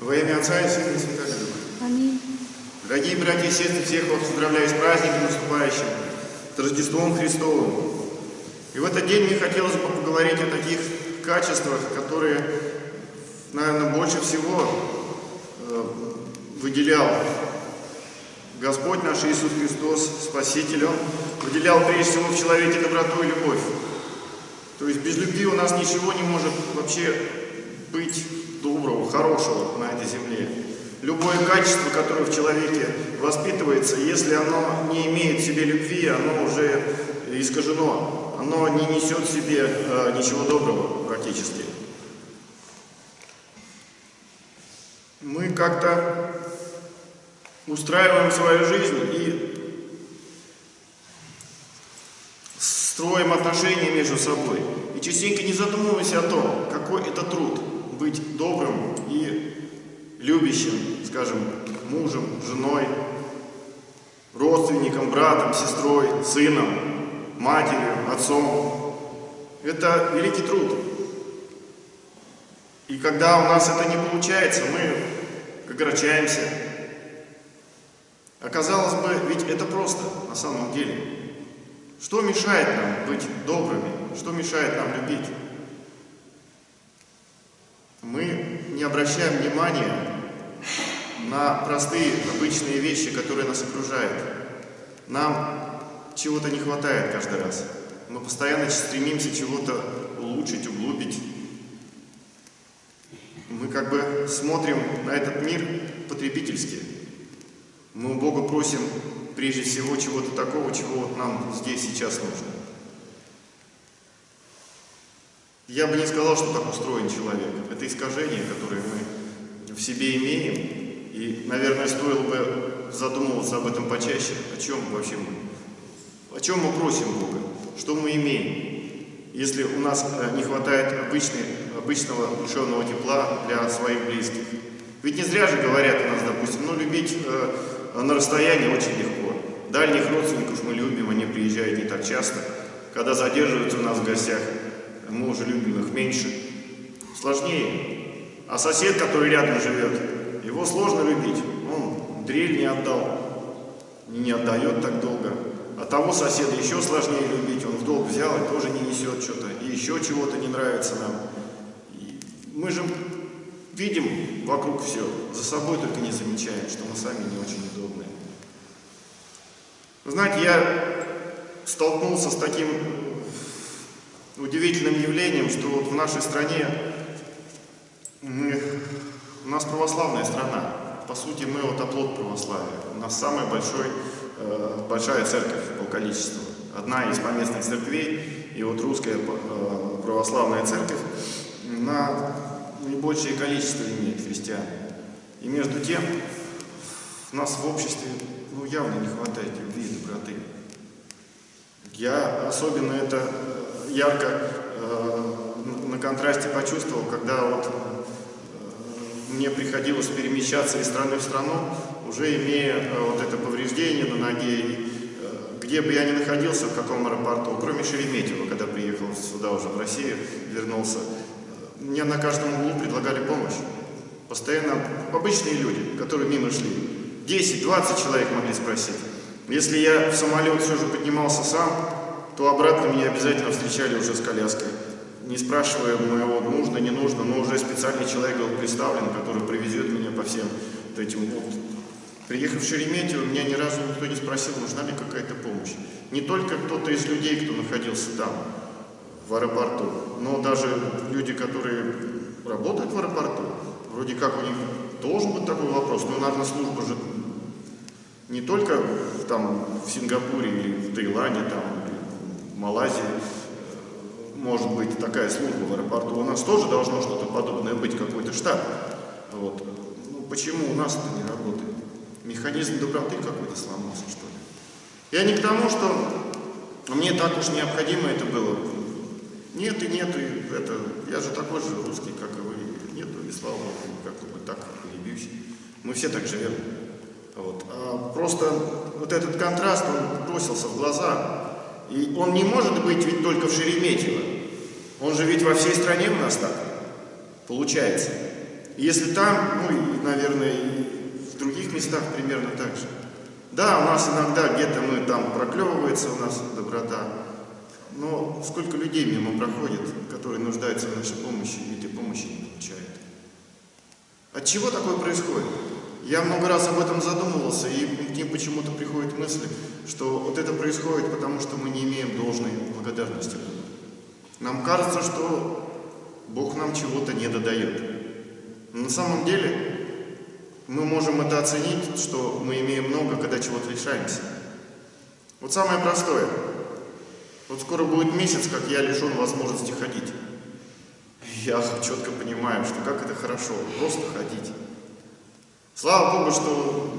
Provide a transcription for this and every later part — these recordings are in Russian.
Во имя Отца и Сына и Святого Духа. Аминь. Дорогие братья и сестры, всех вас поздравляю с праздником наступающим, с Рождеством Христовым. И в этот день мне хотелось бы поговорить о таких качествах, которые, наверное, больше всего э, выделял Господь наш Иисус Христос, Спаситель. Он выделял прежде всего в человеке доброту и любовь. То есть без любви у нас ничего не может вообще быть доброго, хорошего на этой земле. Любое качество, которое в человеке воспитывается, если оно не имеет в себе любви, оно уже искажено, оно не несет в себе э, ничего доброго практически. Мы как-то устраиваем свою жизнь и строим отношения между собой. И частенько не задумываясь о том, какой это труд быть добрым и любящим, скажем, мужем, женой, родственником, братом, сестрой, сыном, матерью, отцом. Это великий труд. И когда у нас это не получается, мы огорчаемся. Оказалось бы, ведь это просто на самом деле. Что мешает нам быть добрыми? Что мешает нам любить? Мы не обращаем внимания на простые, обычные вещи, которые нас окружают. Нам чего-то не хватает каждый раз. Мы постоянно стремимся чего-то улучшить, углубить. Мы как бы смотрим на этот мир потребительски. Мы у Бога просим прежде всего чего-то такого, чего нам здесь сейчас нужно. Я бы не сказал, что так устроен человек. Это искажение, которое мы в себе имеем. И, наверное, стоило бы задумываться об этом почаще. О чем вообще мы? О чем мы просим Бога? Что мы имеем? Если у нас э, не хватает обычной, обычного душевного тепла для своих близких. Ведь не зря же говорят у нас, допустим, ну, любить э, на расстоянии очень легко. Дальних родственников мы любим, они приезжают не так часто. Когда задерживаются у нас в гостях, мы уже любим их меньше. Сложнее. А сосед, который рядом живет, его сложно любить. Он дрель не отдал, не отдает так долго. А того соседа еще сложнее любить. Он в долг взял и тоже не несет что-то. И еще чего-то не нравится нам. И мы же видим вокруг все, за собой только не замечаем, что мы сами не очень удобные. Знаете, я столкнулся с таким удивительным явлением, что вот в нашей стране мы, у нас православная страна. По сути, мы вот оплот православия. У нас самая большой, э, большая церковь по количеству. Одна из поместных церквей, и вот русская э, православная церковь на наибольшее количество имеет христиан. И между тем, у нас в обществе ну, явно не хватает любви и доброты. Я особенно это ярко э, на контрасте почувствовал, когда вот э, мне приходилось перемещаться из страны в страну, уже имея э, вот это повреждение на ноге, где бы я ни находился, в каком аэропорту, кроме Шереметьево, когда приехал сюда уже в Россию, вернулся, мне на каждом углу предлагали помощь. Постоянно обычные люди, которые мимо шли. 10-20 человек могли спросить. Если я в самолет все же поднимался сам, то обратно меня обязательно встречали уже с коляской. Не спрашивая моего нужно, не нужно, но уже специальный человек был представлен, который привезет меня по всем вот этим вот. Приехав в Шереметьево, меня ни разу никто не спросил, нужна ли какая-то помощь. Не только кто-то из людей, кто находился там, в аэропорту, но даже люди, которые работают в аэропорту, вроде как у них должен быть такой вопрос, но, наверное, служба же не только там в Сингапуре или в Таиланде, там, Малайзии может быть такая служба в аэропорту. У нас тоже должно что-то подобное быть, какой-то штаб. Вот. Ну, почему у нас это не работает? Механизм доброты какой-то сломался, что ли? Я не к тому, что мне так уж необходимо это было. Нет и нет, и это, я же такой же русский, как и вы. Нету, и слава Богу, как бы так не бьюсь. Мы все так живем. Вот. А просто вот этот контраст, он бросился в глаза. И он не может быть ведь только в Шереметьево. Он же ведь во всей стране у нас так получается. И если там, ну и, наверное, и в других местах примерно так же. Да, у нас иногда где-то мы там проклевывается у нас доброта, но сколько людей мимо проходит, которые нуждаются в нашей помощи, и этой помощи не получают. От чего такое происходит? Я много раз об этом задумывался, и мне почему-то приходит мысль, что вот это происходит потому, что мы не имеем должной благодарности. Нам кажется, что Бог нам чего-то не додает. Но на самом деле мы можем это оценить, что мы имеем много, когда чего-то лишаемся. Вот самое простое. Вот скоро будет месяц, как я лишен возможности ходить. Я четко понимаю, что как это хорошо, просто ходить. Слава Богу, что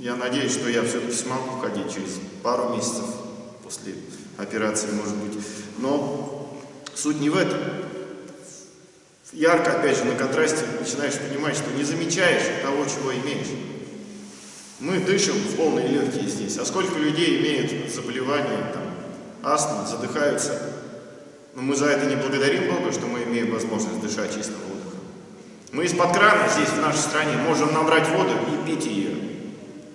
я надеюсь, что я все-таки смогу ходить через пару месяцев после операции, может быть. Но суть не в этом ярко, опять же, на контрасте начинаешь понимать, что не замечаешь того, чего имеешь. Мы дышим в полные легкие здесь, а сколько людей имеют заболевания, там, астма, задыхаются. Но мы за это не благодарим Бога, что мы имеем возможность дышать чистым воздухом. Мы из-под крана здесь, в нашей стране, можем набрать воду и пить ее.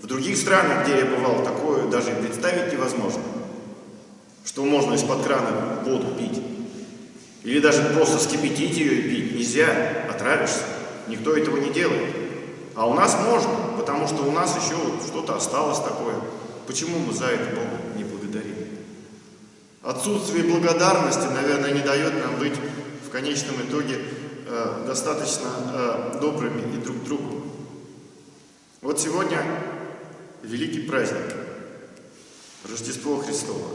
В других странах, где я бывал, такое даже представить невозможно, что можно из-под крана воду пить. Или даже просто скипятить ее и пить нельзя, отравишься. Никто этого не делает. А у нас можно, потому что у нас еще вот что-то осталось такое. Почему мы за это Богу не благодарим? Отсутствие благодарности, наверное, не дает нам быть в конечном итоге э, достаточно э, добрыми и друг другу. Вот сегодня великий праздник, Рождество Христово.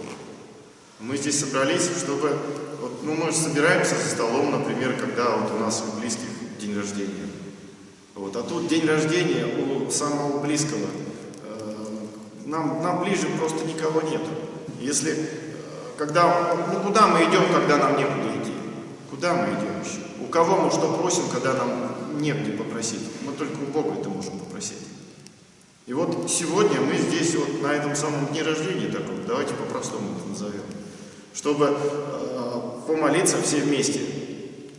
Мы здесь собрались, чтобы вот, ну, мы же собираемся за столом, например, когда вот у нас у близких день рождения. Вот, а тут день рождения у самого близкого. Э, нам, нам ближе просто никого нет. Если, когда, ну куда мы идем, когда нам некуда идти? Куда мы идем кого мы что просим, когда нам негде попросить? Мы только у Бога это можем попросить. И вот сегодня мы здесь, вот на этом самом дне рождения таком, давайте по-простому это назовем, чтобы э, помолиться все вместе,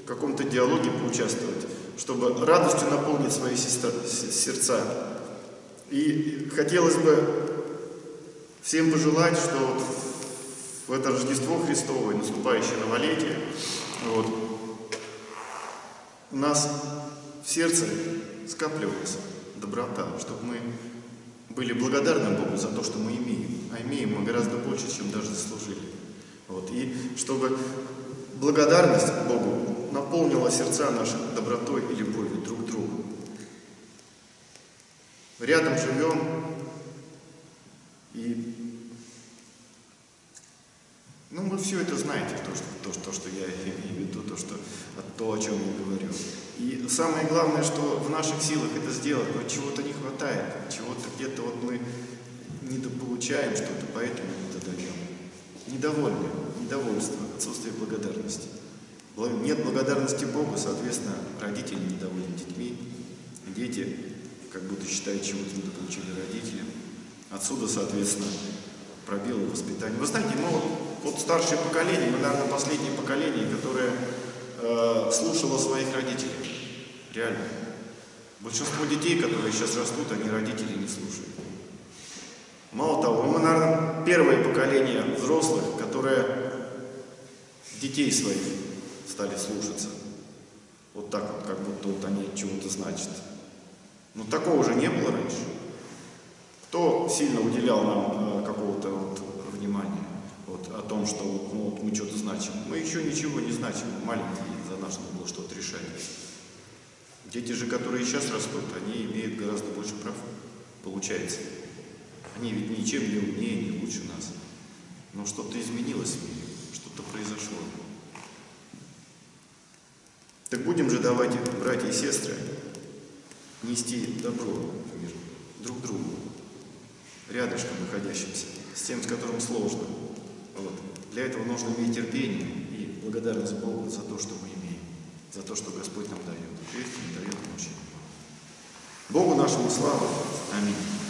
в каком-то диалоге поучаствовать, чтобы радостью наполнить свои сердца. И хотелось бы всем пожелать, что вот в это Рождество Христово наступающее новолетие вот, у нас в сердце скапливалась доброта, чтобы мы были благодарны Богу за то, что мы имеем. А имеем мы гораздо больше, чем даже заслужили. Вот. И чтобы благодарность Богу наполнила сердца наши добротой и любовью друг к другу. Рядом живем, и ну, вы все это знаете, то, что, то, то, что я имею в виду, то, что, то, о чем я говорю. И самое главное, что в наших силах это сделать, но чего-то не хватает, чего-то где-то вот мы недополучаем что-то, поэтому не додаем. Недовольны недовольство, отсутствие благодарности. Нет благодарности Богу, соответственно, родители недовольны детьми, дети как будто считают, чего-то недополучили родители. Отсюда, соответственно, пробелы воспитания. Вы знаете, мы вот, вот старшее поколение, мы, наверное, последнее поколение, которое э, слушало своих родителей. Реально. Большинство детей, которые сейчас растут, они родителей не слушают. Мало того, мы, наверное, первое поколение взрослых, которое детей своих стали слушаться. Вот так вот, как будто вот они чего-то значат. Но такого же не было раньше. Кто сильно уделял нам э, какого-то вот внимания вот, о том, что ну, мы что-то значим? Мы еще ничего не значим, маленькие, за нас надо было что-то решать. Дети же, которые сейчас растут, они имеют гораздо больше прав, получается. Они ведь ничем не умнее, не лучше нас. Но что-то изменилось в мире что произошло. Так будем же, давайте, братья и сестры, нести добро в мир друг другу, рядышком находящимся, с тем, с которым сложно. Вот. Для этого нужно иметь терпение и благодарность Богу за то, что мы имеем, за то, что Господь нам дает. Не дает очень. Богу нашему славу. Аминь.